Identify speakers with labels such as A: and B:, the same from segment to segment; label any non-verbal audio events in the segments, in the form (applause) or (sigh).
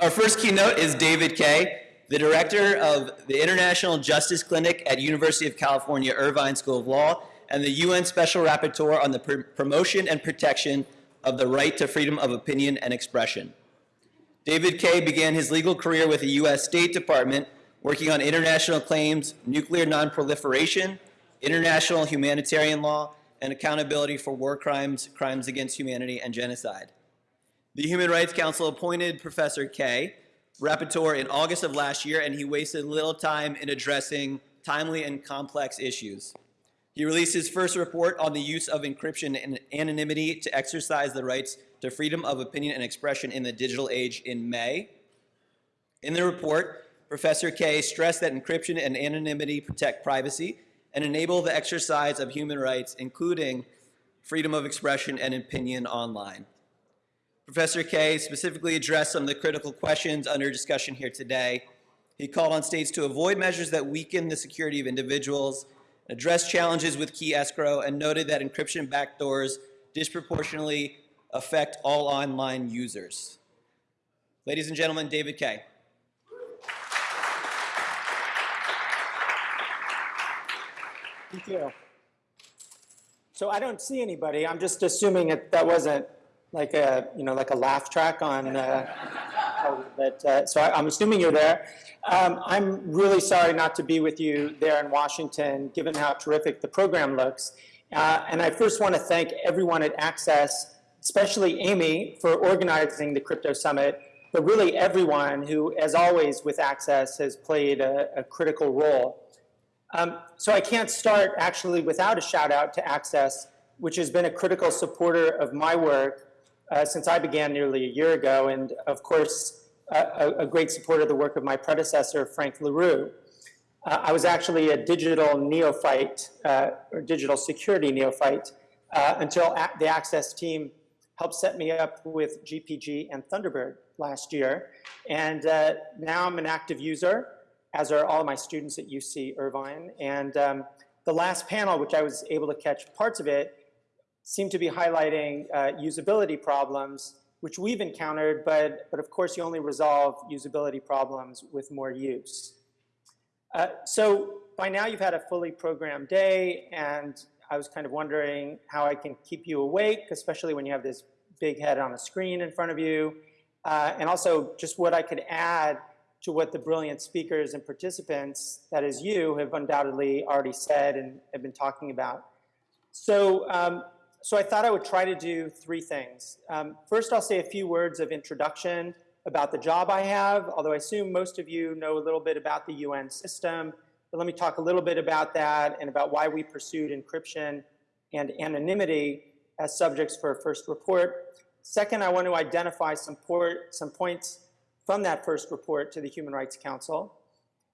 A: Our first keynote is David Kaye, the director of the International Justice Clinic at University of California Irvine School of Law and the UN Special Rapporteur on the pr promotion and protection of the right to freedom of opinion and expression. David Kaye began his legal career with the U.S. State Department, working on international claims, nuclear nonproliferation, international humanitarian law, and accountability for war crimes, crimes against humanity, and genocide. The Human Rights Council appointed Professor Kaye rapporteur in August of last year, and he wasted little time in addressing timely and complex issues. He released his first report on the use of encryption and anonymity to exercise the rights to freedom of opinion and expression in the digital age in May. In the report, Professor Kaye stressed that encryption and anonymity protect privacy and enable the exercise of human rights, including freedom of expression and opinion online. Professor Kaye specifically addressed some of the critical questions under discussion here today. He called on states to avoid measures that weaken the security of individuals, address challenges with key escrow, and noted that encryption backdoors disproportionately affect all online users. Ladies and gentlemen, David Kaye.
B: Thank you. So I don't see anybody. I'm just assuming that that wasn't like a, you know, like a laugh track on, uh, but, uh, so I, am assuming you're there. Um, I'm really sorry not to be with you there in Washington, given how terrific the program looks. Uh, and I first want to thank everyone at Access, especially Amy, for organizing the Crypto Summit, but really everyone who, as always with Access, has played a, a critical role. Um, so I can't start actually without a shout out to Access, which has been a critical supporter of my work uh, since I began nearly a year ago, and of course, a, a great supporter of the work of my predecessor, Frank La Rue. Uh, I was actually a digital neophyte, uh, or digital security neophyte, uh, until the Access team helped set me up with GPG and Thunderbird last year. And uh, now I'm an active user, as are all my students at UC Irvine. And um, the last panel, which I was able to catch parts of it, seem to be highlighting uh, usability problems, which we've encountered, but, but of course you only resolve usability problems with more use. Uh, so by now you've had a fully programmed day, and I was kind of wondering how I can keep you awake, especially when you have this big head on a screen in front of you, uh, and also just what I could add to what the brilliant speakers and participants, that is you, have undoubtedly already said and have been talking about. So um, so I thought I would try to do three things. Um, first, I'll say a few words of introduction about the job I have, although I assume most of you know a little bit about the UN system. But let me talk a little bit about that and about why we pursued encryption and anonymity as subjects for a first report. Second, I want to identify some, port, some points from that first report to the Human Rights Council.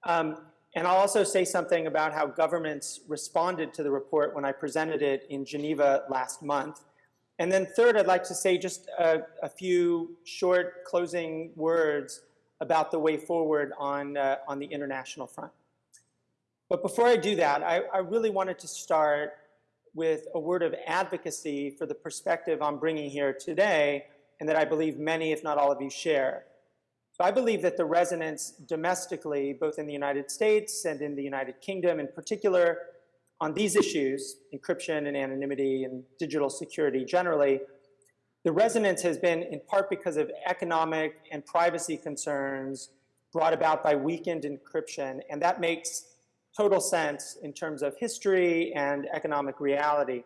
B: Um, and I'll also say something about how governments responded to the report when I presented it in Geneva last month. And then third, I'd like to say just a, a few short closing words about the way forward on, uh, on the international front. But before I do that, I, I really wanted to start with a word of advocacy for the perspective I'm bringing here today and that I believe many, if not all of you, share. I believe that the resonance domestically, both in the United States and in the United Kingdom in particular, on these issues, encryption and anonymity and digital security generally, the resonance has been in part because of economic and privacy concerns brought about by weakened encryption, and that makes total sense in terms of history and economic reality.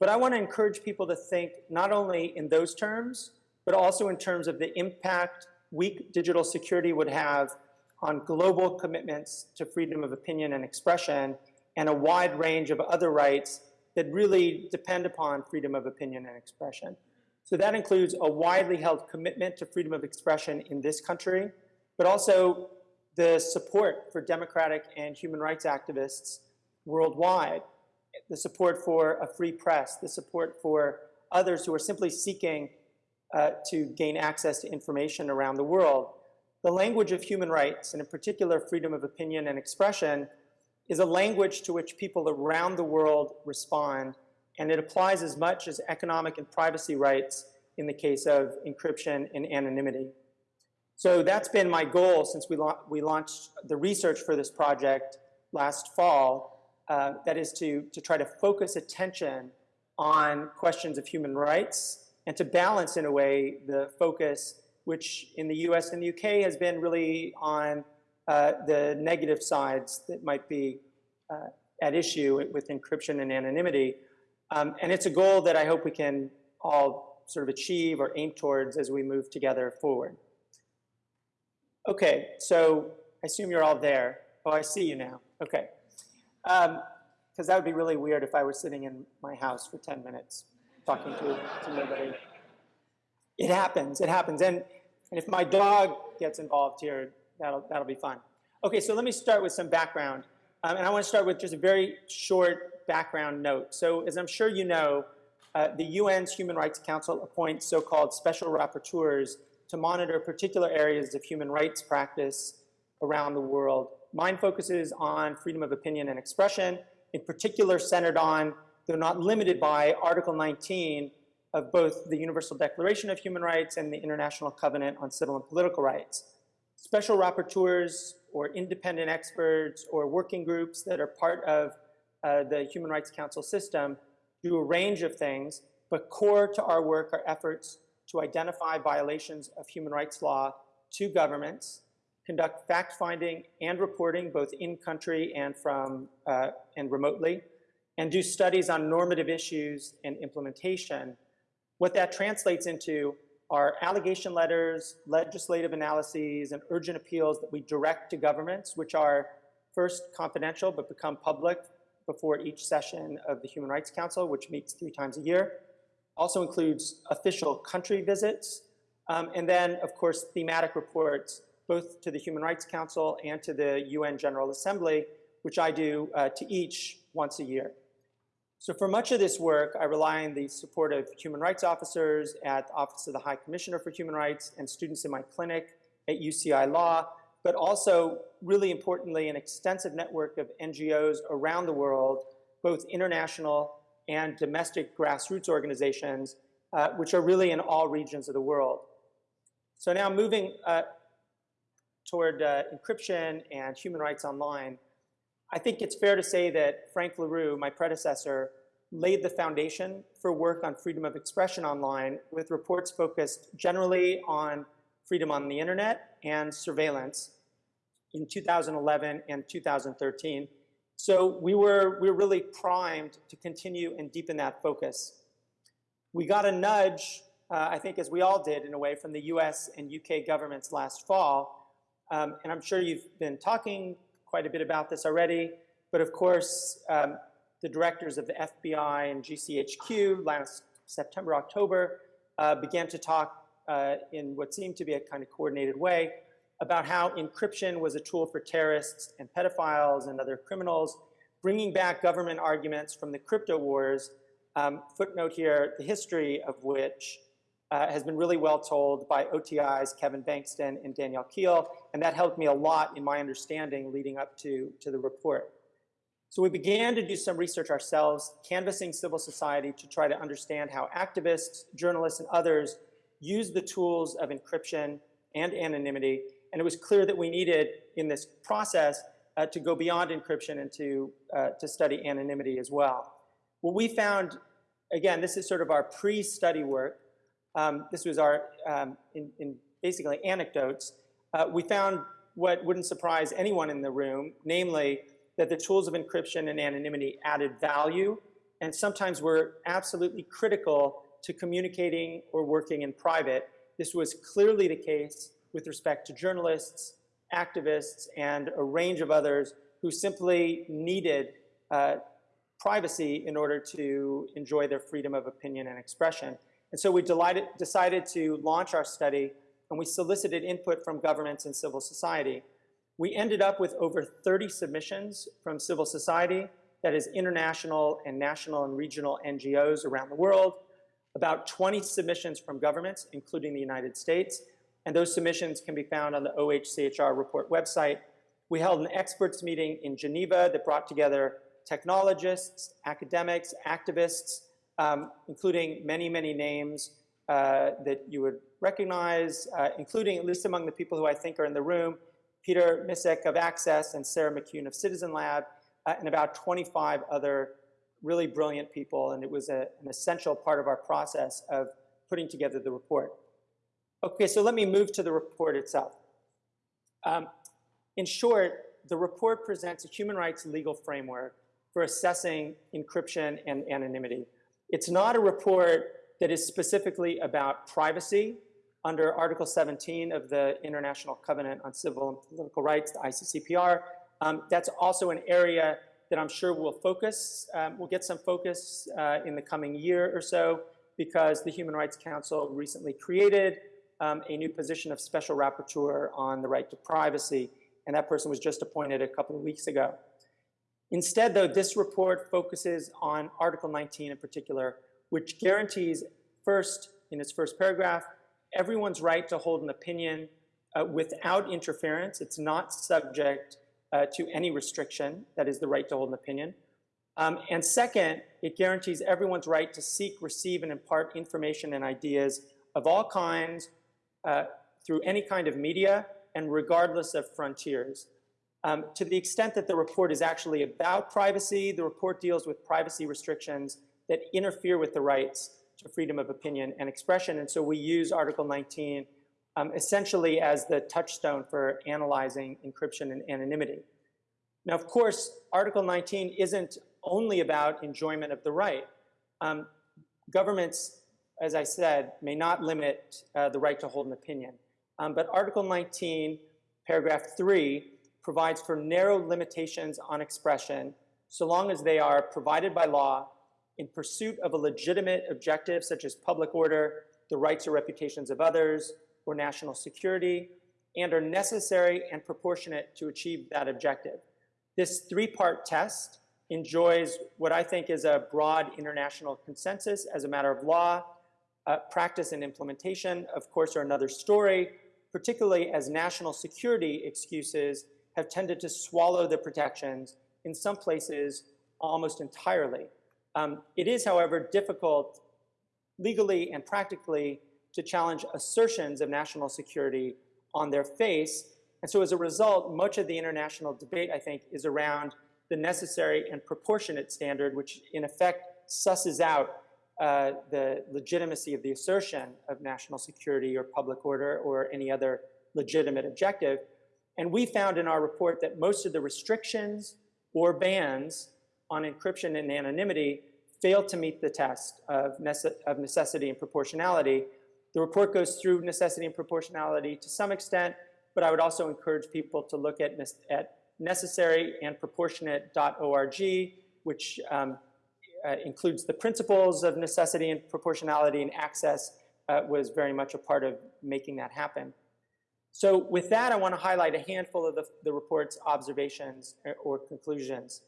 B: But I want to encourage people to think not only in those terms, but also in terms of the impact weak digital security would have on global commitments to freedom of opinion and expression and a wide range of other rights that really depend upon freedom of opinion and expression. So that includes a widely held commitment to freedom of expression in this country, but also the support for democratic and human rights activists worldwide, the support for a free press, the support for others who are simply seeking uh, to gain access to information around the world. The language of human rights, and in particular freedom of opinion and expression, is a language to which people around the world respond, and it applies as much as economic and privacy rights in the case of encryption and anonymity. So that's been my goal since we, lau- we launched the research for this project last fall. Uh, that is to, to try to focus attention on questions of human rights and to balance, in a way, the focus, which in the US and the UK has been really on uh, the negative sides that might be uh, at issue with encryption and anonymity. Um, and it's a goal that I hope we can all sort of achieve or aim towards as we move together forward. Okay, so I assume you're all there. Oh, I see you now. Okay. Because that would be really weird if I were sitting in my house for 10 minutes talking to, to nobody. It happens, it happens. And, and if my dog gets involved here, that'll, that'll be fun. Okay, so let me start with some background. Um, and I want to start with just a very short background note. So as I'm sure you know, uh, the UN's Human Rights Council appoints so-called special rapporteurs to monitor particular areas of human rights practice around the world. Mine focuses on freedom of opinion and expression, in particular centered on, though not limited by, Article 19 of both the Universal Declaration of Human Rights and the International Covenant on Civil and Political Rights. Special rapporteurs or independent experts or working groups that are part of uh, the Human Rights Council system do a range of things, but core to our work are efforts to identify violations of human rights law to governments, conduct fact-finding and reporting both in country and from uh, and remotely, and do studies on normative issues and implementation. What that translates into are allegation letters, legislative analyses, and urgent appeals that we direct to governments, which are first confidential but become public before each session of the Human Rights Council, which meets three times a year also includes official country visits, um, and then, of course, thematic reports, both to the Human Rights Council and to the UN General Assembly, which I do uh, to each once a year. So for much of this work, I rely on the support of human rights officers at the Office of the High Commissioner for Human Rights and students in my clinic at UCI Law, but also, really importantly, an extensive network of NGOs around the world, both international and domestic grassroots organizations, uh, which are really in all regions of the world. So now moving uh, toward uh, encryption and human rights online, I think it's fair to say that Frank La Rue, my predecessor, laid the foundation for work on freedom of expression online with reports focused generally on freedom on the internet and surveillance in 2011 and 2013. So we were, we were really primed to continue and deepen that focus. We got a nudge, uh, I think as we all did in a way, from the US and UK governments last fall. Um, and I'm sure you've been talking quite a bit about this already, but of course, um, the directors of the FBI and GCHQ last September, October, uh, began to talk uh, in what seemed to be a kind of coordinated way about how encryption was a tool for terrorists and pedophiles and other criminals, bringing back government arguments from the crypto wars, um, footnote here, the history of which uh, has been really well told by OTI's Kevin Bankston and Danielle Kehl, and that helped me a lot in my understanding leading up to, to the report. So we began to do some research ourselves, canvassing civil society to try to understand how activists, journalists, and others use the tools of encryption and anonymity and it was clear that we needed, in this process, uh, to go beyond encryption and to, uh, to study anonymity as well. What we found, again, this is sort of our pre-study work. Um, this was our, um, in, in, basically anecdotes. Uh, we found what wouldn't surprise anyone in the room, namely that the tools of encryption and anonymity added value and sometimes were absolutely critical to communicating or working in private. This was clearly the case with respect to journalists, activists, and a range of others who simply needed uh, privacy in order to enjoy their freedom of opinion and expression. And so we delighted, decided to launch our study, and we solicited input from governments and civil society. We ended up with over 30 submissions from civil society, that is international and national and regional NGOs around the world, about 20 submissions from governments, including the United States, and those submissions can be found on the OHCHR report website. We held an experts meeting in Geneva that brought together technologists, academics, activists, um, including many, many names uh, that you would recognize, uh, including, at least among the people who I think are in the room, Peter Micek of Access and Sarah McKune of Citizen Lab, uh, and about 25 other really brilliant people. And it was a, an essential part of our process of putting together the report. Okay, so let me move to the report itself. Um, in short, the report presents a human rights legal framework for assessing encryption and anonymity. It's not a report that is specifically about privacy under Article 17 of the International Covenant on Civil and Political Rights, the ICCPR. Um, that's also an area that I'm sure will focus, um, we'll get some focus uh, in the coming year or so because the Human Rights Council recently created um, a new position of special rapporteur on the right to privacy, and that person was just appointed a couple of weeks ago. Instead, though, this report focuses on Article 19 in particular, which guarantees first, in its first paragraph, everyone's right to hold an opinion uh, without interference. It's not subject uh, to any restriction, that is the right to hold an opinion. Um, and second, it guarantees everyone's right to seek, receive, and impart information and ideas of all kinds uh, through any kind of media and regardless of frontiers. Um, to the extent that the report is actually about privacy, the report deals with privacy restrictions that interfere with the rights to freedom of opinion and expression. And so we use Article 19 um, essentially as the touchstone for analyzing encryption and anonymity. Now, of course, Article 19 isn't only about enjoyment of the right. Um, governments, as I said, may not limit uh, the right to hold an opinion. Um, but Article 19, paragraph 3, provides for narrow limitations on expression so long as they are provided by law in pursuit of a legitimate objective such as public order, the rights or reputations of others, or national security, and are necessary and proportionate to achieve that objective. This three-part test enjoys what I think is a broad international consensus as a matter of law. Uh, practice and implementation, of course, are another story, particularly as national security excuses have tended to swallow the protections, in some places almost entirely. Um, it is, however, difficult legally and practically to challenge assertions of national security on their face. And so as a result, much of the international debate, I think, is around the necessary and proportionate standard, which in effect susses out uh, the legitimacy of the assertion of national security or public order or any other legitimate objective. And we found in our report that most of the restrictions or bans on encryption and anonymity fail to meet the test of, nece of necessity and proportionality. The report goes through necessity and proportionality to some extent, but I would also encourage people to look at, at necessary and proportionate.org, which um, uh, includes the principles of necessity and proportionality and access uh, was very much a part of making that happen. So with that, I want to highlight a handful of the, the report's observations uh, or conclusions.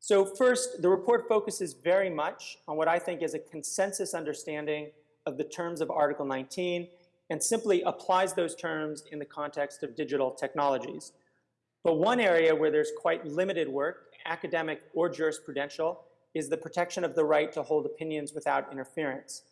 B: So first, the report focuses very much on what I think is a consensus understanding of the terms of Article 19 and simply applies those terms in the context of digital technologies. But one area where there's quite limited work, academic or jurisprudential, is the protection of the right to hold opinions without interference.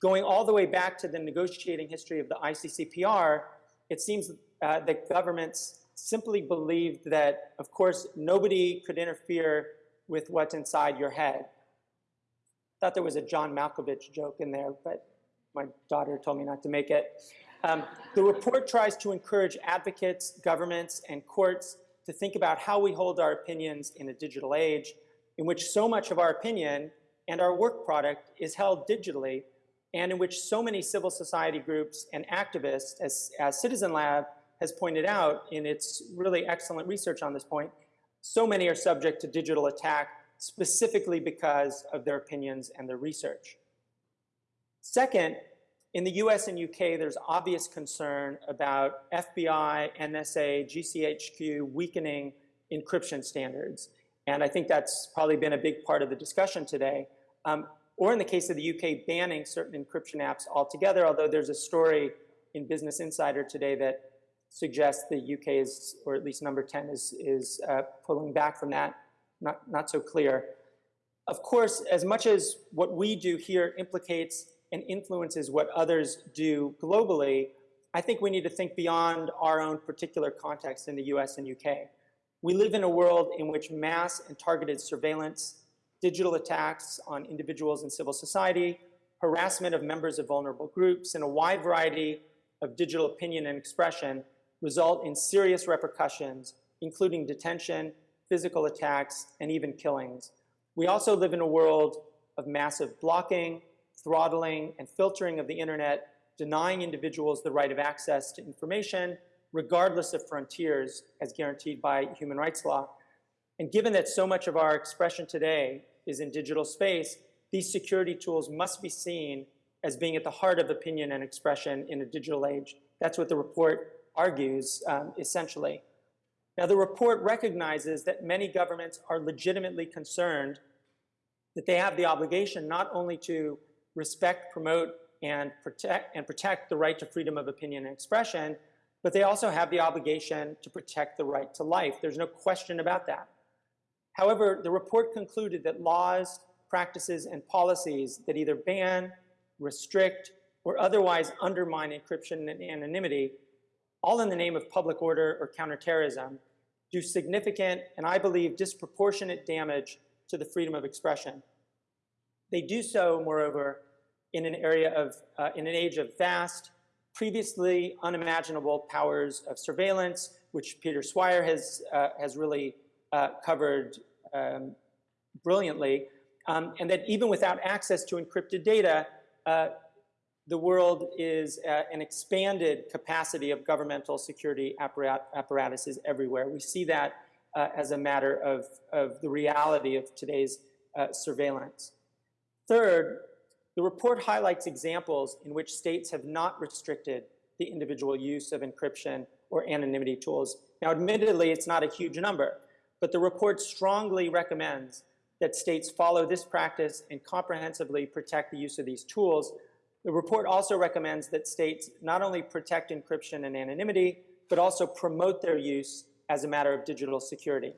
B: Going all the way back to the negotiating history of the ICCPR, it seems uh, that governments simply believed that, of course, nobody could interfere with what's inside your head. I thought there was a John Malkovich joke in there, but my daughter told me not to make it. Um, the report tries to encourage advocates, governments, and courts to think about how we hold our opinions in a digital age in which so much of our opinion and our work product is held digitally and in which so many civil society groups and activists, as, as Citizen Lab has pointed out in its really excellent research on this point, so many are subject to digital attack specifically because of their opinions and their research. Second, in the US and UK, there's obvious concern about FBI, NSA, GCHQ weakening encryption standards. And I think that's probably been a big part of the discussion today. Um, or in the case of the UK, banning certain encryption apps altogether, although there's a story in Business Insider today that suggests the UK is, or at least number 10 is, is uh, pulling back from that. Not, not so clear. Of course, as much as what we do here implicates and influences what others do globally, I think we need to think beyond our own particular context in the US and UK. We live in a world in which mass and targeted surveillance, digital attacks on individuals and civil society, harassment of members of vulnerable groups, and a wide variety of digital opinion and expression result in serious repercussions, including detention, physical attacks, and even killings. We also live in a world of massive blocking, throttling, and filtering of the internet, denying individuals the right of access to information, regardless of frontiers, as guaranteed by human rights law. And given that so much of our expression today is in digital space, these security tools must be seen as being at the heart of opinion and expression in a digital age. That's what the report argues, um, essentially. Now, the report recognizes that many governments are legitimately concerned that they have the obligation not only to respect, promote, and protect, and protect the right to freedom of opinion and expression, but they also have the obligation to protect the right to life. There's no question about that. However, the report concluded that laws, practices, and policies that either ban, restrict, or otherwise undermine encryption and anonymity, all in the name of public order or counterterrorism, do significant and I believe disproportionate damage to the freedom of expression. They do so, moreover, in an area of, uh, in an age of vast, previously unimaginable powers of surveillance, which Peter Swire has, uh, has really uh, covered um, brilliantly, um, and that even without access to encrypted data, uh, the world is uh, an expanded capacity of governmental security apparat apparatuses everywhere. We see that uh, as a matter of, of the reality of today's uh, surveillance. Third, the report highlights examples in which states have not restricted the individual use of encryption or anonymity tools. Now, admittedly, it's not a huge number, but the report strongly recommends that states follow this practice and comprehensively protect the use of these tools the report also recommends that states not only protect encryption and anonymity, but also promote their use as a matter of digital security.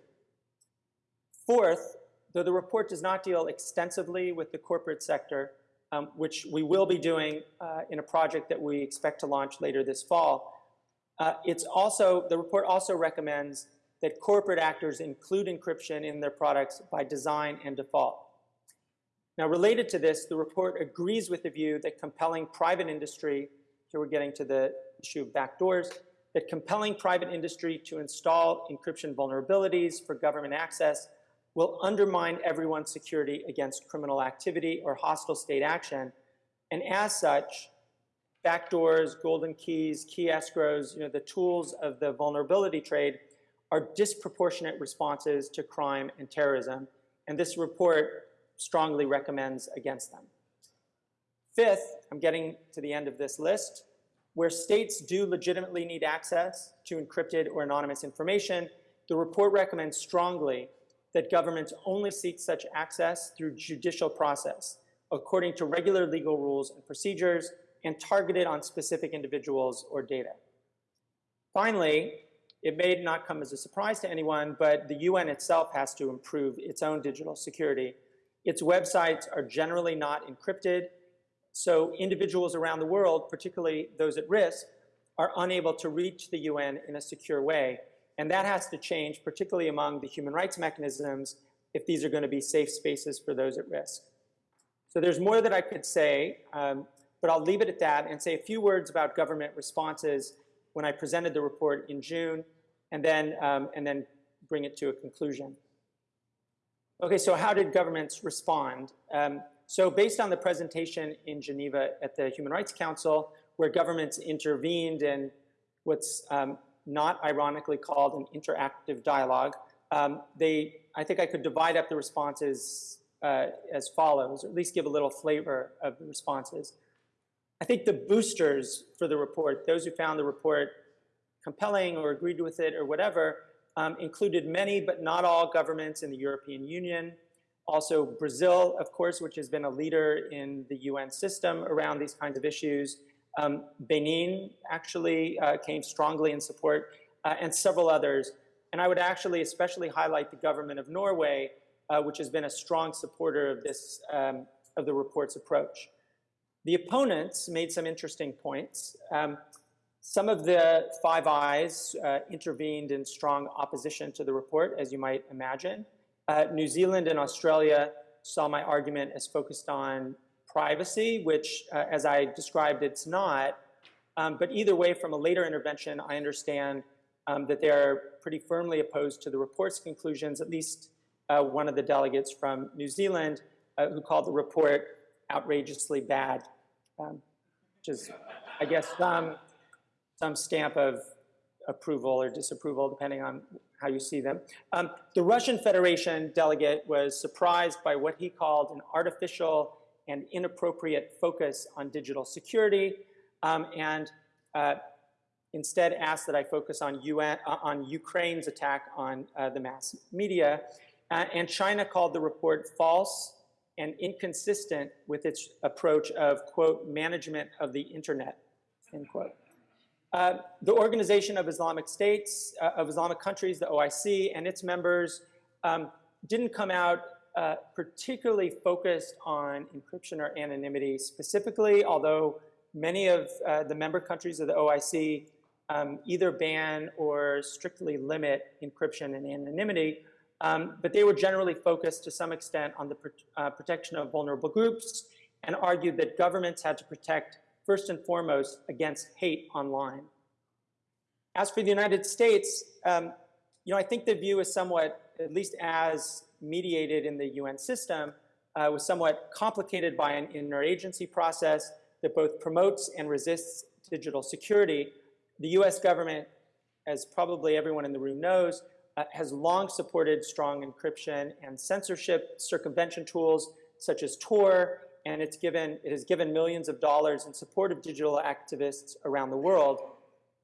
B: Fourth, though the report does not deal extensively with the corporate sector, um, which we will be doing uh, in a project that we expect to launch later this fall, uh, it's also, the report also recommends that corporate actors include encryption in their products by design and default. Now, related to this, the report agrees with the view that compelling private industry, here we're getting to the issue of backdoors, that compelling private industry to install encryption vulnerabilities for government access will undermine everyone's security against criminal activity or hostile state action. And as such, backdoors, golden keys, key escrows, you know, the tools of the vulnerability trade are disproportionate responses to crime and terrorism. And this report strongly recommends against them. Fifth, I'm getting to the end of this list, where states do legitimately need access to encrypted or anonymous information, the report recommends strongly that governments only seek such access through judicial process, according to regular legal rules and procedures, and targeted on specific individuals or data. Finally, it may not come as a surprise to anyone, but the UN itself has to improve its own digital security its websites are generally not encrypted, so individuals around the world, particularly those at risk, are unable to reach the UN in a secure way. And that has to change, particularly among the human rights mechanisms, if these are going to be safe spaces for those at risk. So there's more that I could say, um, but I'll leave it at that and say a few words about government responses when I presented the report in June, and then, um, and then bring it to a conclusion. Okay, so how did governments respond? Um, so based on the presentation in Geneva at the Human Rights Council, where governments intervened in what's um, not ironically called an interactive dialogue, um, they, I think I could divide up the responses uh, as follows, or at least give a little flavor of the responses. I think the boosters for the report, those who found the report compelling or agreed with it or whatever, um, included many but not all governments in the European Union. Also Brazil, of course, which has been a leader in the UN system around these kinds of issues. Um, Benin actually uh, came strongly in support, uh, and several others. And I would actually especially highlight the government of Norway, uh, which has been a strong supporter of this, um, of the report's approach. The opponents made some interesting points. Um, some of the Five Eyes uh, intervened in strong opposition to the report, as you might imagine. Uh, New Zealand and Australia saw my argument as focused on privacy, which, uh, as I described, it's not. Um, but either way, from a later intervention, I understand um, that they're pretty firmly opposed to the report's conclusions, at least uh, one of the delegates from New Zealand, uh, who called the report outrageously bad, um, which is, I guess, some, some stamp of approval or disapproval, depending on how you see them. Um, the Russian Federation delegate was surprised by what he called an artificial and inappropriate focus on digital security, um, and uh, instead asked that I focus on, UN, uh, on Ukraine's attack on uh, the mass media. Uh, and China called the report false and inconsistent with its approach of, quote, management of the internet, end quote. Uh, the Organization of Islamic States, uh, of Islamic Countries, the OIC, and its members um, didn't come out uh, particularly focused on encryption or anonymity specifically, although many of uh, the member countries of the OIC um, either ban or strictly limit encryption and anonymity. Um, but they were generally focused to some extent on the uh, protection of vulnerable groups and argued that governments had to protect first and foremost against hate online. As for the United States, um, you know, I think the view is somewhat, at least as mediated in the UN system, uh, was somewhat complicated by an interagency process that both promotes and resists digital security. The US government, as probably everyone in the room knows, uh, has long supported strong encryption and censorship circumvention tools such as Tor, and it's given, it has given millions of dollars in support of digital activists around the world.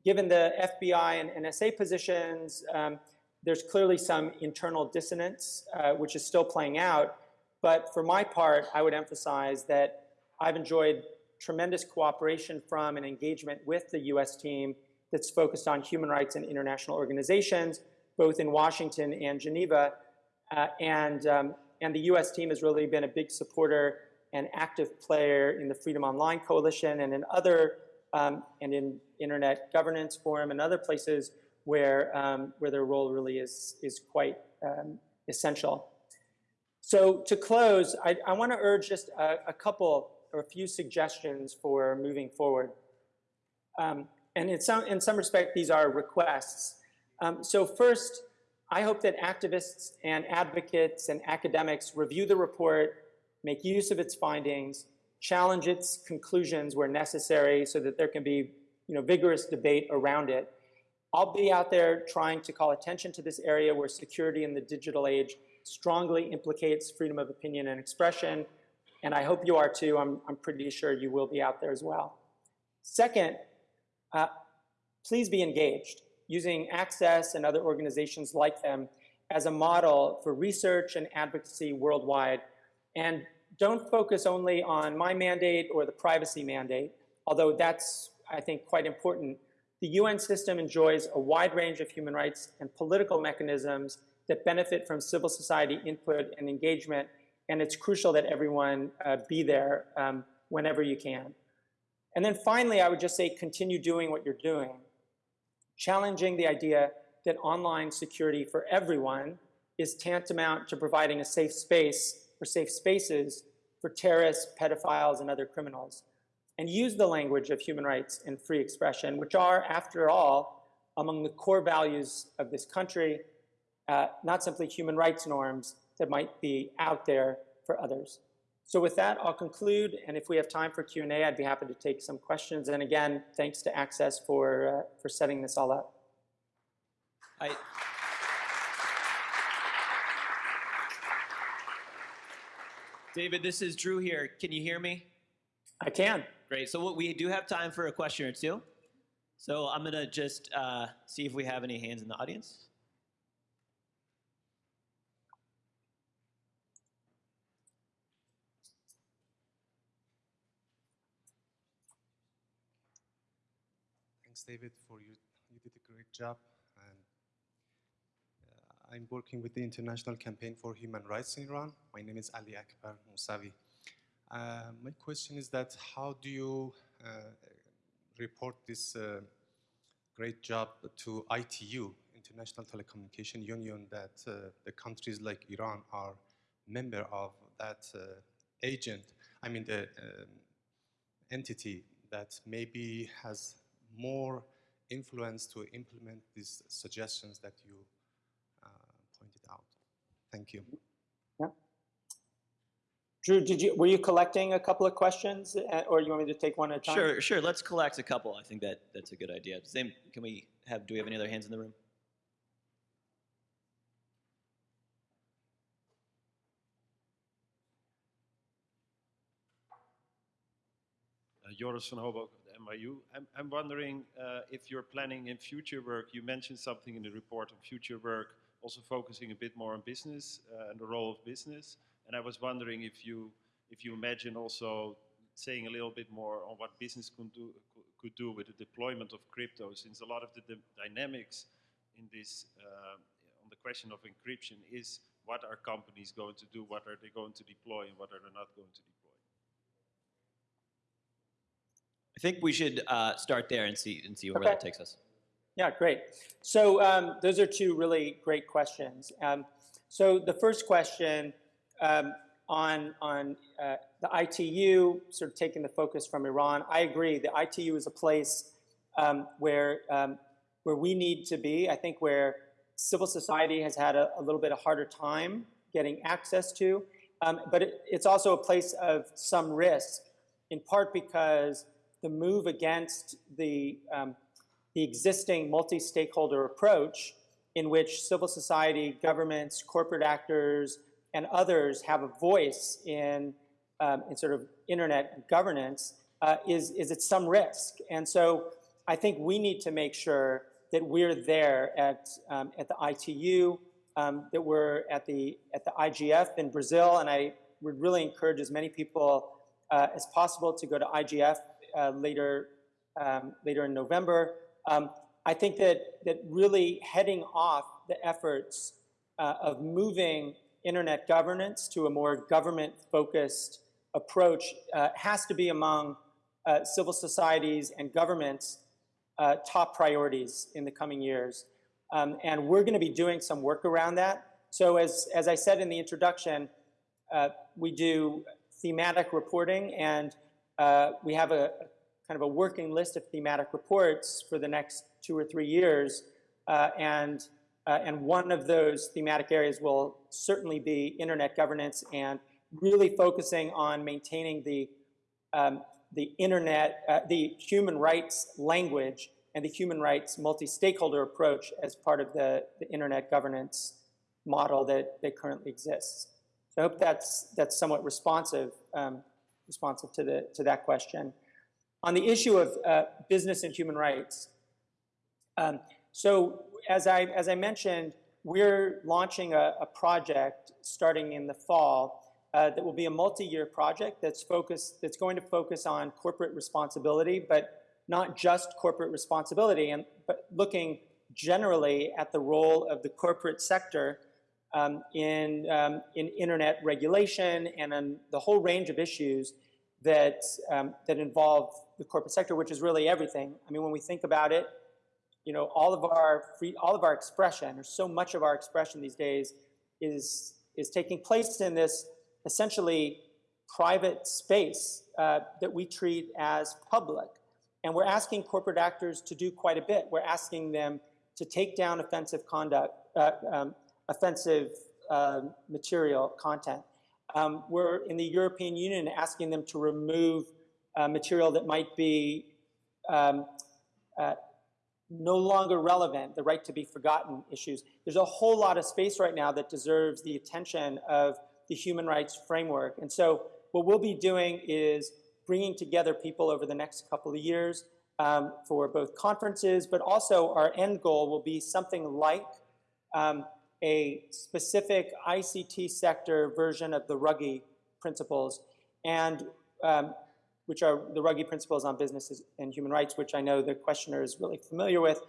B: Given the FBI and NSA positions, um, there's clearly some internal dissonance, uh, which is still playing out. But for my part, I would emphasize that I've enjoyed tremendous cooperation from and engagement with the US team that's focused on human rights and international organizations, both in Washington and Geneva. Uh, and, um, and the US team has really been a big supporter and active player in the Freedom Online Coalition and in other, um, and in Internet Governance Forum and other places where, um, where their role really is, is quite um, essential. So to close, I, I want to urge just a, a, couple or a few suggestions for moving forward. Um, and in some, in some respect, these are requests. Um, so first, I hope that activists and advocates and academics review the report, make use of its findings, challenge its conclusions where necessary so that there can be you know, vigorous debate around it, I'll be out there trying to call attention to this area where security in the digital age strongly implicates freedom of opinion and expression, and I hope you are too. I'm, I'm pretty sure you will be out there as well. Second, uh, please be engaged, using Access and other organizations like them as a model for research and advocacy worldwide. And don't focus only on my mandate or the privacy mandate, although that's, I think, quite important, the UN system enjoys a wide range of human rights and political mechanisms that benefit from civil society input and engagement, and it's crucial that everyone uh, be there um, whenever you can. And then finally, I would just say continue doing what you're doing, challenging the idea that online security for everyone is tantamount to providing a safe space or safe spaces for terrorists, pedophiles, and other criminals and use the language of human rights and free expression, which are, after all, among the core values of this country, uh, not simply human rights norms that might be out there for others. So with that, I'll conclude, and if we have time for Q&A, I'd be happy to take some questions. And again, thanks to Access for, uh, for setting this all up.
A: I, David, this is Drew here. Can you hear me?
B: I can.
A: Great. So what we do have time for a question or two. So I'm going to just uh, see if we have any hands in the audience.
C: Thanks, David, for you. You did a great job. I'm working with the International Campaign for Human Rights in Iran. My name is Ali Akbar Mousavi. Uh, my question is that how do you uh, report this uh, great job to ITU, International Telecommunication Union, that uh, the countries like Iran are member of that uh, agent, I mean the um, entity that maybe has more influence to implement these suggestions that you. Thank you.
B: Drew, did you, were you collecting a couple of questions, uh, or you want me to take one at a time?
A: Sure, sure. Let's collect a couple. I think that that's a good idea. Same. Can we have? Do we have any other hands in the room?
D: Uh, Joris van Hoboken of the NYU. I'm, I'm wondering uh, if you're planning in future work, you mentioned something in the report on future work, also focusing a bit more on business uh, and the role of business. And I was wondering if you, if you imagine also saying a little bit more on what business could do, could do with the deployment of crypto, since a lot of the dynamics in this, uh, on the question of encryption is what are companies going to do, what are they going to deploy, and what are they not going to deploy.
A: I think we should uh, start there and see and see where
B: Okay.
A: that takes us.
B: Yeah, great. So um, those are two really great questions. Um, so the first question um, on on uh, the ITU, sort of taking the focus from Iran, I agree. The ITU is a place um, where um, where we need to be. I think where civil society has had a, a little bit of harder time getting access to, um, but it, it's also a place of some risk, in part because the move against the the existing multi-stakeholder approach in which civil society, governments, corporate actors, and others have a voice in, um, in sort of internet governance uh, is, is at some risk. And so I think we need to make sure that we're there at, um, at the ITU, um, that we're at the, at the IGF in Brazil, and I would really encourage as many people uh, as possible to go to IGF uh, later, um, later in November. Um, I think that, that really heading off the efforts uh, of moving internet governance to a more government-focused approach uh, has to be among uh, civil societies and governments' uh, top priorities in the coming years. Um, and we're going to be doing some work around that. So as, as I said in the introduction, uh, we do thematic reporting, and uh, we have a, kind of a working list of thematic reports for the next two or three years. Uh, and, uh, and one of those thematic areas will certainly be internet governance and really focusing on maintaining the, um, the internet, uh, the human rights language and the human rights multi-stakeholder approach as part of the, the internet governance model that, that currently exists. So I hope that's, that's somewhat responsive, um, responsive to, the, to that question. On the issue of uh, business and human rights, um, so as I, as I mentioned, we're launching a, a project starting in the fall uh, that will be a multi-year project that's focused, that's going to focus on corporate responsibility, but not just corporate responsibility, and but looking generally at the role of the corporate sector um, in, um, in internet regulation and on the whole range of issues that, um, that involve the corporate sector, which is really everything. I mean, when we think about it, you know, all of our free, all of our expression, or so much of our expression these days, is is taking place in this essentially private space uh, that we treat as public, and we're asking corporate actors to do quite a bit. We're asking them to take down offensive conduct, uh, um, offensive uh, material content. Um, we're in the European Union asking them to remove uh, material that might be um, uh, no longer relevant, the right to be forgotten issues. There's a whole lot of space right now that deserves the attention of the human rights framework. And so what we'll be doing is bringing together people over the next couple of years um, for both conferences, but also our end goal will be something like um, a specific ICT sector version of the Ruggie principles, and um, which are the Ruggie principles on businesses and human rights, which I know the questioner is really familiar with.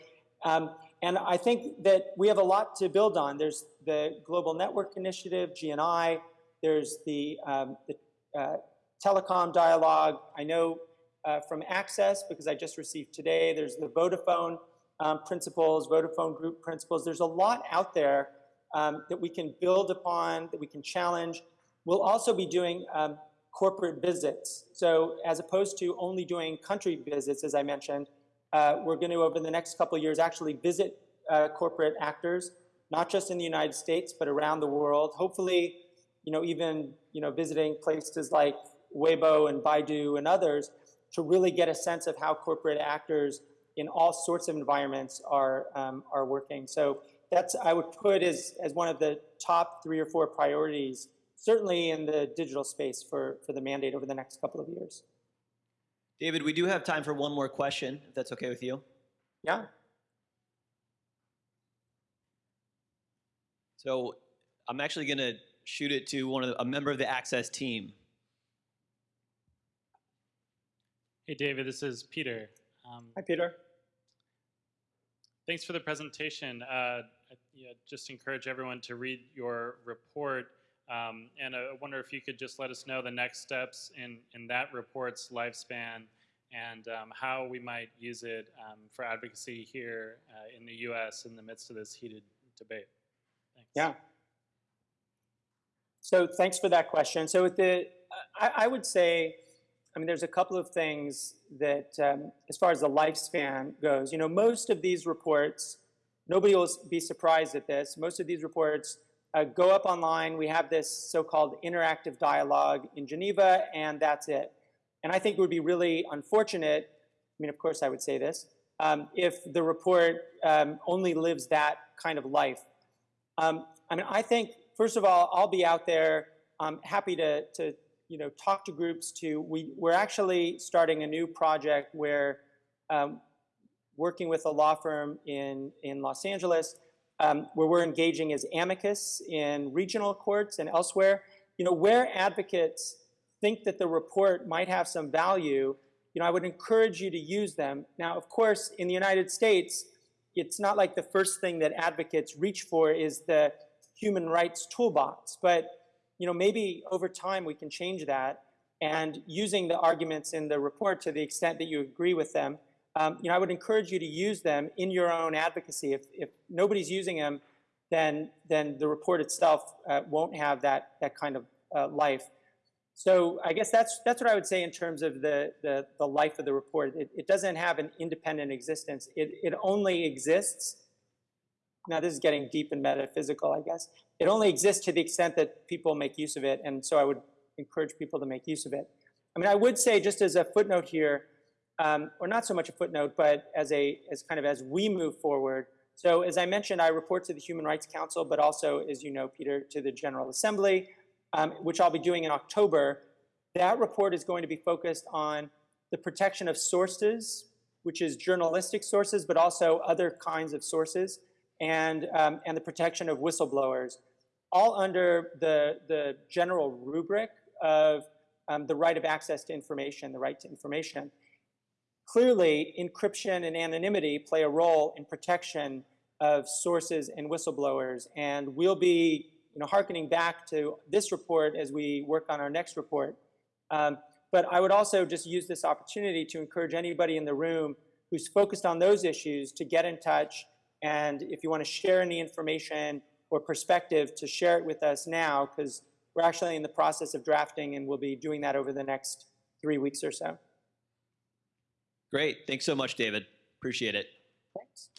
B: Um, and I think that we have a lot to build on. There's the Global Network Initiative, GNI. There's the, um, the uh, telecom dialogue. I know uh, from Access, because I just received today, there's the Vodafone um, principles, Vodafone group principles. There's a lot out there um, that we can build upon, that we can challenge. We'll also be doing um, corporate visits. So as opposed to only doing country visits, as I mentioned, uh, we're going to, over the next couple years, actually visit uh, corporate actors, not just in the United States, but around the world. Hopefully, you know, even, you know, visiting places like Weibo and Baidu and others to really get a sense of how corporate actors in all sorts of environments are, um, are working. So that's, I would put as, as one of the top three or four priorities, certainly in the digital space for, for the mandate over the next couple of years.
A: David, we do have time for one more question, if that's okay with you.
B: Yeah?
A: So I'm actually going to shoot it to one of the, a member of the Access team.
E: Hey, David, this is Peter. Um,
B: Hi, Peter.
E: thanks for the presentation. Uh, I yeah, just encourage everyone to read your report. Um, and I wonder if you could just let us know the next steps in, in that report's lifespan and um, how we might use it um, for advocacy here uh, in the U.S. in the midst of this heated debate. Thanks.
B: Yeah. So thanks for that question. So with the, I, I would say, I mean, there's a couple of things that, um, as far as the lifespan goes, you know, most of these reports, nobody will be surprised at this. Most of these reports uh, go up online. We have this so-called interactive dialogue in Geneva, and that's it. And I think it would be really unfortunate, I mean, of course I would say this, um, if the report um, only lives that kind of life. Um, I mean, I think, first of all, I'll be out there. I'm happy to, to you know, talk to groups to, we, we're actually starting a new project where um, working with a law firm in, in Los Angeles, um, where we're engaging as amicus in regional courts and elsewhere, you know, where advocates think that the report might have some value, you know, I would encourage you to use them. Now, of course, in the United States, it's not like the first thing that advocates reach for is the human rights toolbox, but you know, maybe over time we can change that and using the arguments in the report to the extent that you agree with them, um, you know, I would encourage you to use them in your own advocacy. If, if nobody's using them, then, then the report itself uh, won't have that, that kind of uh, life. So I guess that's, that's what I would say in terms of the, the, the life of the report. It, it doesn't have an independent existence. It, it only exists, now this is getting deep and metaphysical, I guess. It only exists to the extent that people make use of it, and so I would encourage people to make use of it. I mean, I would say just as a footnote here, um, or not so much a footnote, but as a as kind of as we move forward. So as I mentioned, I report to the Human Rights Council, but also, as you know, Peter, to the General Assembly um, which I'll be doing in October, that report is going to be focused on the protection of sources, which is journalistic sources, but also other kinds of sources, and, um, and the protection of whistleblowers, all under the, the general rubric of um, the right of access to information, the right to information. Clearly, encryption and anonymity play a role in protection of sources and whistleblowers, and we'll be you know, harkening back to this report as we work on our next report. Um, but I would also just use this opportunity to encourage anybody in the room who's focused on those issues to get in touch. And if you want to share any information or perspective, to share it with us now, because we're actually in the process of drafting and we'll be doing that over the next three weeks or so.
A: Great. Thanks so much, David. Appreciate it.
B: Thanks.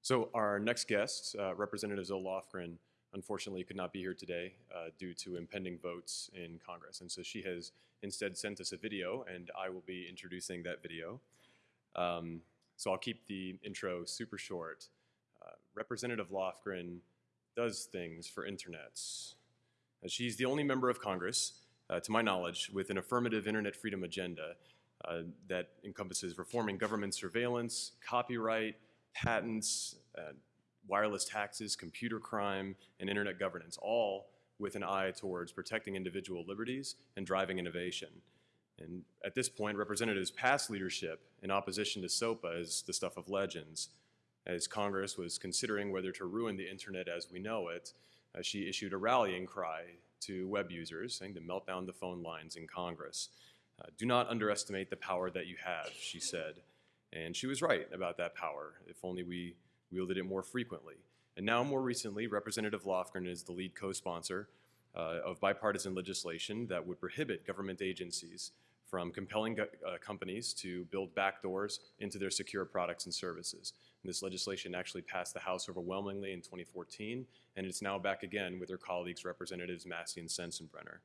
F: So our next guest, uh, Representative Zoe Lofgren, unfortunately could not be here today uh, due to impending votes in Congress. And so she has instead sent us a video, and I will be introducing that video. Um, so I'll keep the intro super short. Representative Lofgren does things for internets. Uh, she's the only member of Congress, uh, to my knowledge, with an affirmative internet freedom agenda uh, that encompasses reforming government surveillance, copyright, patents, uh, wireless taxes, computer crime, and internet governance, all with an eye towards protecting individual liberties and driving innovation. And at this point, Representatives' past leadership in opposition to SOPA is the stuff of legends. As Congress was considering whether to ruin the internet as we know it, uh, she issued a rallying cry to web users saying to melt down the phone lines in Congress. Uh, do not underestimate the power that you have, she said. And she was right about that power, if only we wielded it more frequently. And now, more recently, Representative Lofgren is the lead co-sponsor uh, of bipartisan legislation that would prohibit government agencies from compelling uh, companies to build backdoors into their secure products and services. This legislation actually passed the House overwhelmingly in 2014, and it's now back again with her colleagues, Representatives Massie and Sensenbrenner.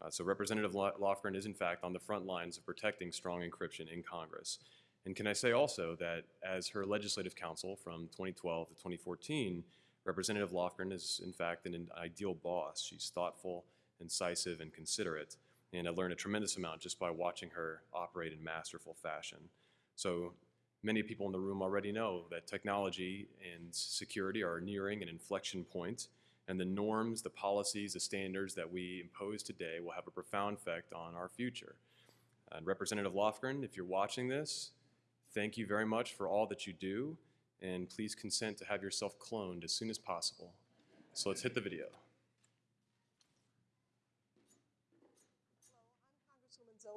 F: Uh, so Representative Lo- Lofgren is in fact on the front lines of protecting strong encryption in Congress. And can I say also that as her legislative counsel from 2012 to 2014, Representative Lofgren is in fact an ideal boss. She's thoughtful, incisive, and considerate. And I learned a tremendous amount just by watching her operate in masterful fashion. So many people in the room already know that technology and security are nearing an inflection point, and the norms, the policies, the standards that we impose today will have a profound effect on our future. And Representative Lofgren, if you're watching this, thank you very much for all that you do, and please consent to have yourself cloned as soon as possible. So let's hit the video.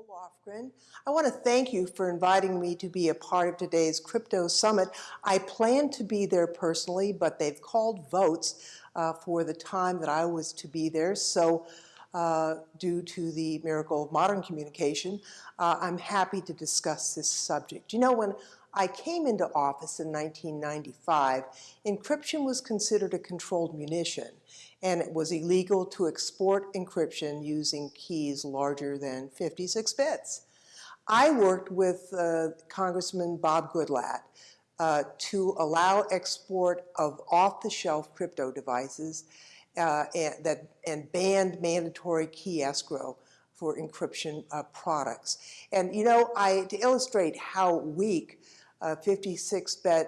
G: Lofgren. I want to thank you for inviting me to be a part of today's Crypto Summit. I planned to be there personally, but they've called votes uh, for the time that I was to be there. So uh, due to the miracle of modern communication, uh, I'm happy to discuss this subject. You know, when I came into office in 1995, encryption was considered a controlled munition, and it was illegal to export encryption using keys larger than 56 bits. I worked with uh, Congressman Bob Goodlatte uh, to allow export of off-the-shelf crypto devices uh, and, that, and banned mandatory key escrow for encryption uh, products. And you know, I, to illustrate how weak 56-bit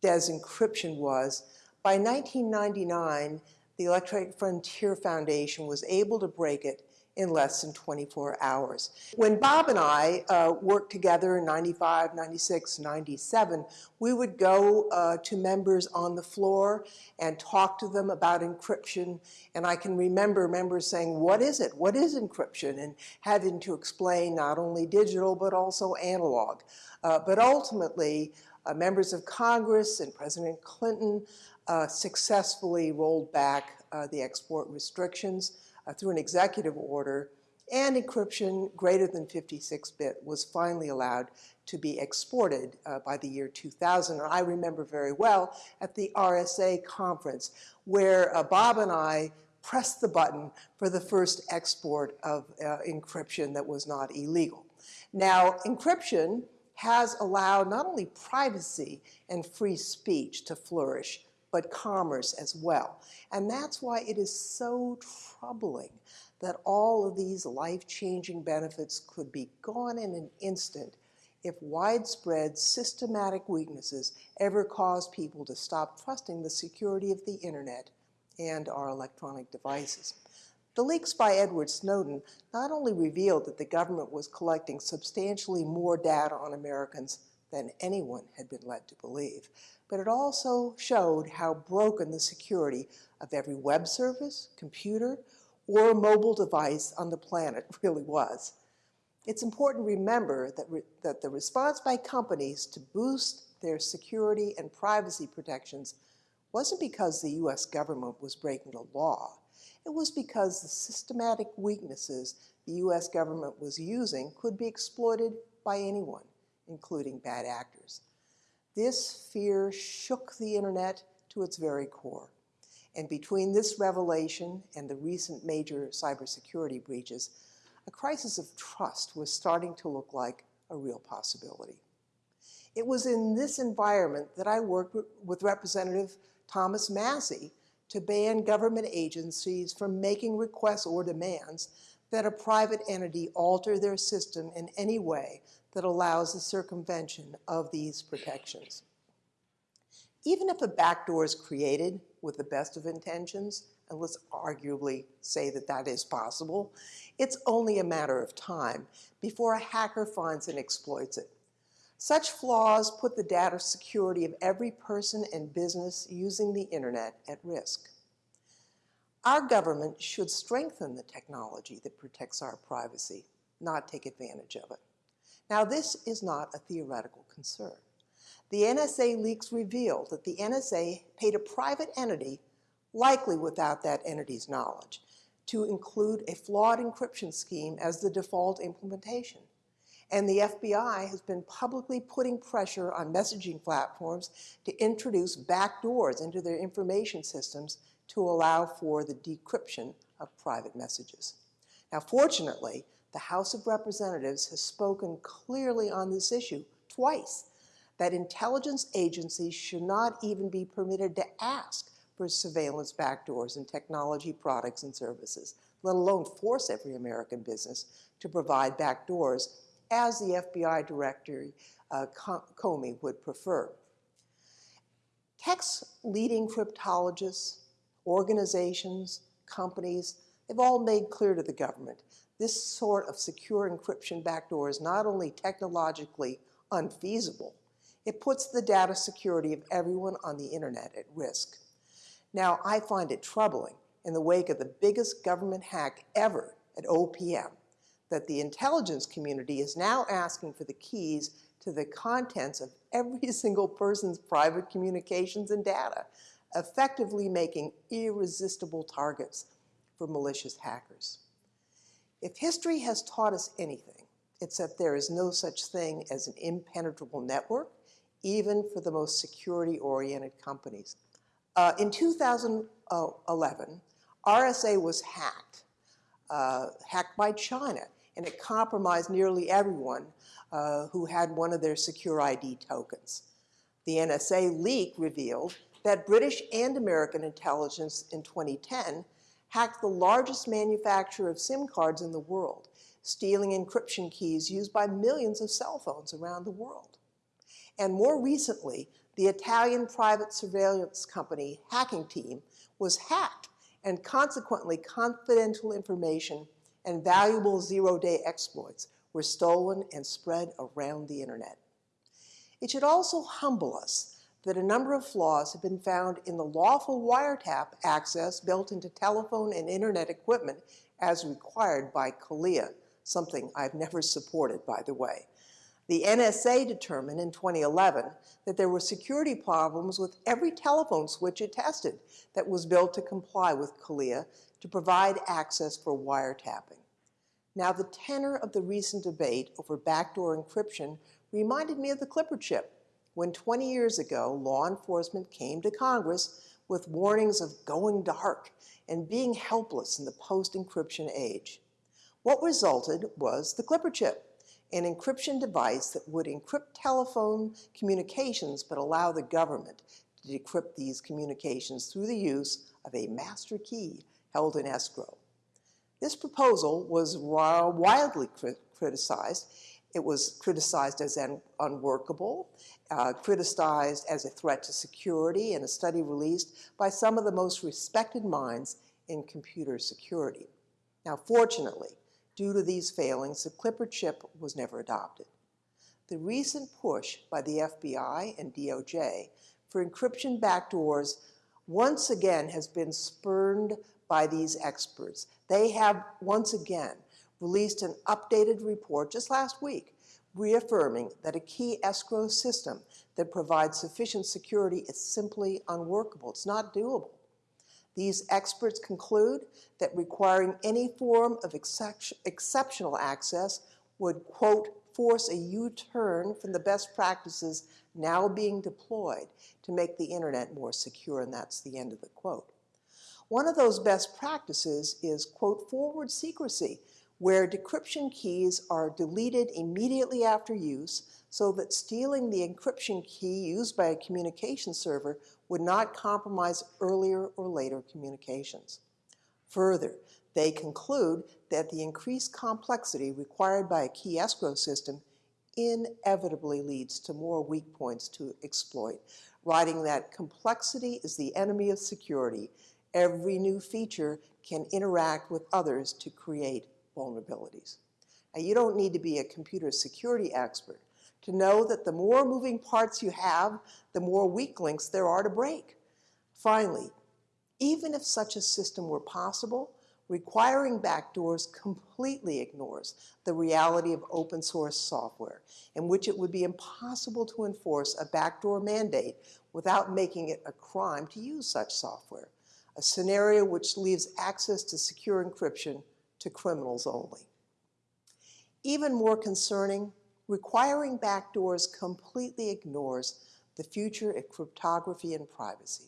G: DES encryption was, by 1999, the Electronic Frontier Foundation was able to break it in less than 24 hours. When Bob and I uh, worked together in 95, 96, 97, we would go uh, to members on the floor and talk to them about encryption. And I can remember members saying, what is it? What is encryption? And having to explain not only digital, but also analog. Uh, but ultimately, uh, members of Congress and President Clinton uh, successfully rolled back uh, the export restrictions uh, through an executive order, and encryption greater than 56-bit was finally allowed to be exported uh, by the year 2000. And I remember very well at the RSA conference where uh, Bob and I pressed the button for the first export of encryption that was not illegal. Now, encryption has allowed not only privacy and free speech to flourish, but commerce as well. And that's why it is so troubling that all of these life-changing benefits could be gone in an instant if widespread systematic weaknesses ever cause people to stop trusting the security of the internet and our electronic devices. The leaks by Edward Snowden not only revealed that the government was collecting substantially more data on Americans than anyone had been led to believe, but it also showed how broken the security of every web service, computer, or mobile device on the planet (laughs) really was. It's important to remember that, re that the response by companies to boost their security and privacy protections wasn't because the US government was breaking the law. It was because the systematic weaknesses the US government was using could be exploited by anyone, including bad actors. This fear shook the internet to its very core. And between this revelation and the recent major cybersecurity breaches, a crisis of trust was starting to look like a real possibility. It was in this environment that I worked with Representative Thomas Massie to ban government agencies from making requests or demands that a private entity alter their system in any way that allows the circumvention of these protections. Even if a backdoor is created with the best of intentions and let's arguably say that that is possible, it's only a matter of time before a hacker finds and exploits it. Such flaws put the data security of every person and business using the internet at risk. Our government should strengthen the technology that protects our privacy, not take advantage of it. Now, this is not a theoretical concern. The NSA leaks revealed that the NSA paid a private entity, likely without that entity's knowledge, to include a flawed encryption scheme as the default implementation. And the FBI has been publicly putting pressure on messaging platforms to introduce backdoors into their information systems to allow for the decryption of private messages. Now, fortunately, the House of Representatives has spoken clearly on this issue twice, that intelligence agencies should not even be permitted to ask for surveillance backdoors in technology products and services, let alone force every American business to provide backdoors as the FBI Director uh, Comey would prefer. Tech's leading cryptologists, organizations, companies, they've all made clear to the government this sort of secure encryption backdoor is not only technologically unfeasible, it puts the data security of everyone on the internet at risk. Now, I find it troubling in the wake of the biggest government hack ever at OPM that the intelligence community is now asking for the keys to the contents of every (laughs) single person's private communications and data, effectively making irresistible targets for malicious hackers. If history has taught us anything, it's that there is no such thing as an impenetrable network, even for the most security-oriented companies. Uh, in 2011, RSA was hacked, uh, hacked by China, and it compromised nearly everyone uh, who had one of their SecurID tokens. The NSA leak revealed that British and American intelligence in 2010 hacked the largest manufacturer of SIM cards in the world, stealing encryption keys used by millions of cell phones around the world. And more recently, the Italian private surveillance company Hacking Team was hacked and consequently confidential information and valuable zero-day exploits were stolen and spread around the internet. It should also humble us that a number of flaws have been found in the lawful wiretap access built into telephone and internet equipment as required by CALEA, something I've never supported, by the way. The NSA determined in 2011 that there were security problems with every telephone switch it tested that was built to comply with CALEA to provide access for wiretapping. Now, the tenor of the recent debate over backdoor encryption reminded me of the Clipper chip, when 20 years ago, law enforcement came to Congress with warnings of going dark and being helpless in the post-encryption age. What resulted was the Clipper chip, an encryption device that would encrypt telephone communications but allow the government to decrypt these communications through the use of a master key held in escrow. This proposal was wildly criticized. It was criticized as unworkable, uh, criticized as a threat to security in a study released by some of the most respected minds in computer security. Now, fortunately, due to these failings, the Clipper chip was never adopted. The recent push by the FBI and DOJ for encryption backdoors once again has been spurned by these experts. They have once again released an updated report just last week reaffirming that a key escrow system that provides sufficient security is simply unworkable. It's not doable. These experts conclude that requiring any form of exceptional access would, quote, force a U-turn from the best practices now being deployed to make the internet more secure, and that's the end of the quote. One of those best practices is, quote, forward secrecy, where decryption keys are deleted immediately after use so that stealing the encryption key used by a communication server would not compromise earlier or later communications. Further, they conclude that the increased complexity required by a key escrow system inevitably leads to more weak points to exploit, writing that complexity is the enemy of security Every new feature can interact with others to create vulnerabilities. Now, you don't need to be a computer security expert to know that the more moving parts you have, the more weak links there are to break. Finally, even if such a system were possible, requiring backdoors completely ignores the reality of open source software, in which it would be impossible to enforce a backdoor mandate without making it a crime to use such software, a scenario which leaves access to secure encryption to criminals only. Even more concerning, requiring backdoors completely ignores the future of cryptography and privacy.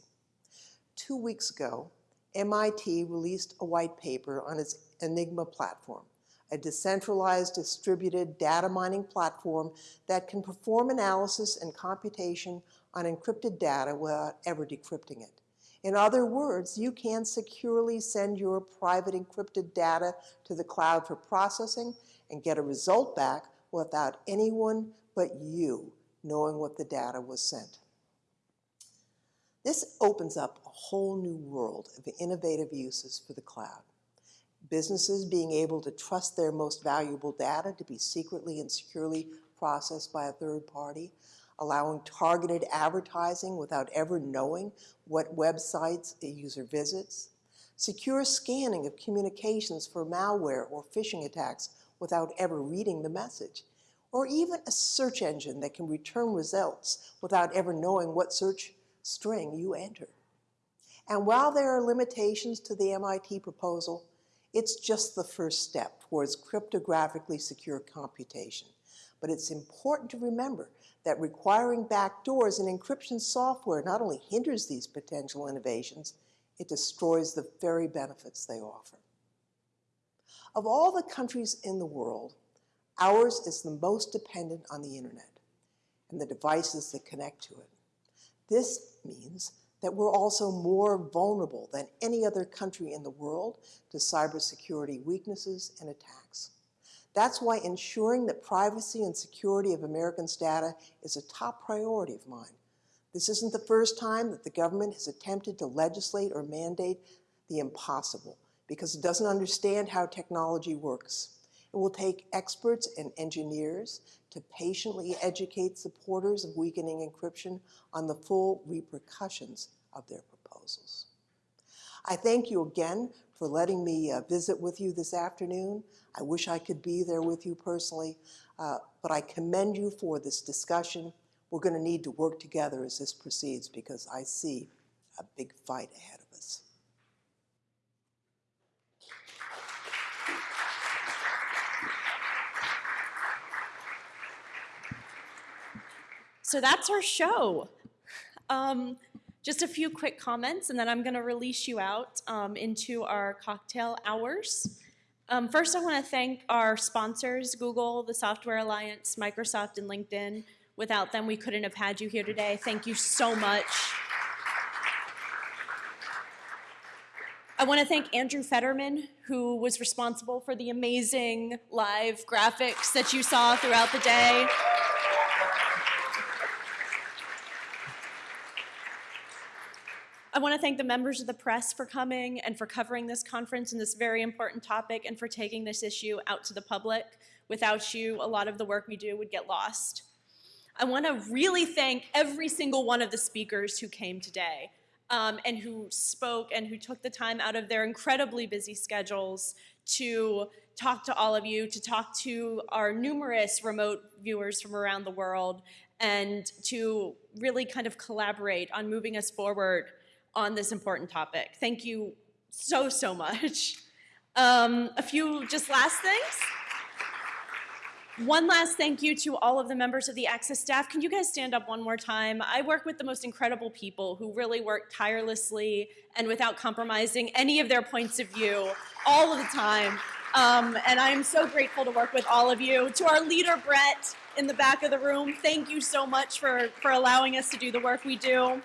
G: Two weeks ago, MIT released a white paper on its Enigma platform, a decentralized distributed data mining platform that can perform analysis and computation on encrypted data without ever decrypting it. In other words, you can securely send your private encrypted data to the cloud for processing and get a result back without anyone but you knowing what the data was sent. This opens up a whole new world of innovative uses for the cloud. Businesses being able to trust their most valuable data to be secretly and securely processed by a third party, allowing targeted advertising without ever knowing what websites a user visits, secure scanning of communications for malware or phishing attacks without ever reading the message, or even a search engine that can return results without ever knowing what search string you enter. And while there are limitations to the MIT proposal, it's just the first step towards cryptographically secure computation. But it's important to remember that requiring backdoors in encryption software not only hinders these potential innovations, it destroys the very benefits they offer. Of all the countries in the world, ours is the most dependent on the internet and the devices that connect to it. This means that we're also more vulnerable than any other country in the world to cybersecurity weaknesses and attacks. That's why ensuring the privacy and security of Americans' data is a top priority of mine. This isn't the first time that the government has attempted to legislate or mandate the impossible because it doesn't understand how technology works. It will take experts and engineers to patiently educate supporters of weakening encryption on the full repercussions of their proposals. I thank you again for letting me uh, visit with you this afternoon. I wish I could be there with you personally, uh, but I commend you for this discussion. We're going to need to work together as this proceeds because I see a big fight ahead of us.
H: So that's our show. Um, just a few quick comments, and then I'm going to release you out um, into our cocktail hours. Um, first, I want to thank our sponsors, Google, the Software Alliance, Microsoft, and LinkedIn. Without them, we couldn't have had you here today. Thank you so much. I want to thank Andrew Fetterman, who was responsible for the amazing live graphics that you saw throughout the day. I want to thank the members of the press for coming and for covering this conference and this very important topic and for taking this issue out to the public. Without you, a lot of the work we do would get lost. I want to really thank every single one of the speakers who came today um, and who spoke and who took the time out of their incredibly busy schedules to talk to all of you, to talk to our numerous remote viewers from around the world, and to really kind of collaborate on moving us forward on this important topic. Thank you so, so much. Um, a few just last things. One last thank you to all of the members of the Access staff. Can you guys stand up one more time? I work with the most incredible people who really work tirelessly and without compromising any of their points of view all of the time. Um, and I am so grateful to work with all of you. To our leader, Brett, in the back of the room, thank you so much for, for allowing us to do the work we do.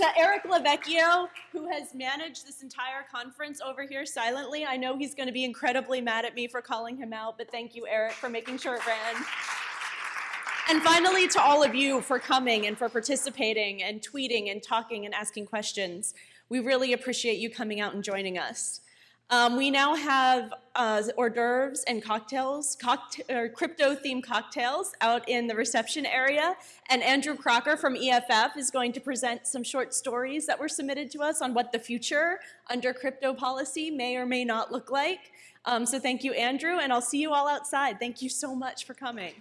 H: To Eric Lavecchio, who has managed this entire conference over here silently. I know he's going to be incredibly mad at me for calling him out, but thank you, Eric, for making sure it ran. And finally, to all of you for coming and for participating and tweeting and talking and asking questions. We really appreciate you coming out and joining us. Um, we now have uh, hors d'oeuvres and cocktails, crypto-themed cocktails out in the reception area. And Andrew Crocker from EFF is going to present some short stories that were submitted to us on what the future under crypto policy may or may not look like. Um, so thank you, Andrew, and I'll see you all outside. Thank you so much for coming.